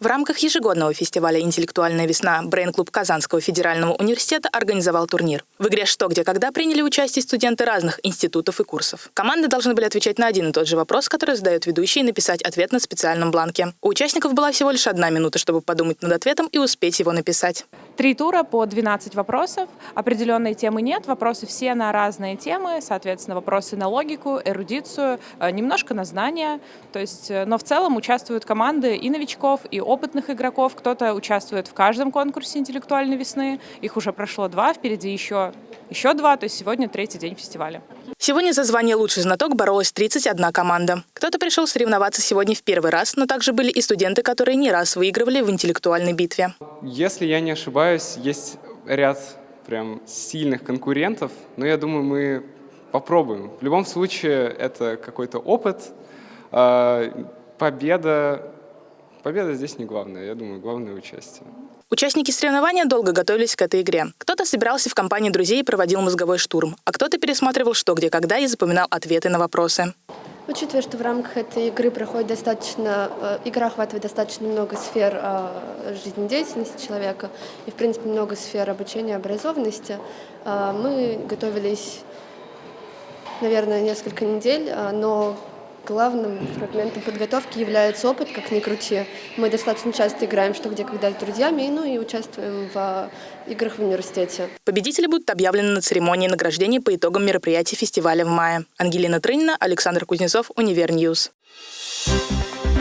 В рамках ежегодного фестиваля «Интеллектуальная весна» Брейн-клуб Казанского федерального университета организовал турнир. В игре «Что, где, когда» приняли участие студенты разных институтов и курсов. Команды должны были отвечать на один и тот же вопрос, который задает ведущий, и написать ответ на специальном бланке. У участников была всего лишь одна минута, чтобы подумать над ответом и успеть его написать. Три тура по 12 вопросов. Определенной темы нет. Вопросы все на разные темы. Соответственно, вопросы на логику, эрудицию, э, немножко на знания. То есть, э, но в целом участвуют команды и новичков, и опытных игроков. Кто-то участвует в каждом конкурсе интеллектуальной весны. Их уже прошло два, впереди еще, еще два. То есть сегодня третий день фестиваля. Сегодня за звание «Лучший знаток» боролась 31 команда. Кто-то пришел соревноваться сегодня в первый раз, но также были и студенты, которые не раз выигрывали в интеллектуальной битве. Если я не ошибаюсь, есть ряд прям сильных конкурентов, но я думаю, мы попробуем. В любом случае, это какой-то опыт. А, победа, победа здесь не главное, я думаю, главное участие. Участники соревнования долго готовились к этой игре. Кто-то собирался в компании друзей и проводил мозговой штурм, а кто-то пересматривал «Что, где, когда» и запоминал ответы на вопросы. Учитывая, что в рамках этой игры проходит достаточно, э, игра охватывает достаточно много сфер э, жизнедеятельности человека и, в принципе, много сфер обучения, образованности, э, мы готовились, наверное, несколько недель, но главным фрагментом подготовки является опыт, как ни крути. Мы достаточно часто играем «Что, где, когда» с друзьями, ну и участвуем в играх в университете. Победители будут объявлены на церемонии награждения по итогам мероприятий фестиваля в мае. Ангелина Трынина, Александр Кузнецов, Универньюз. Thank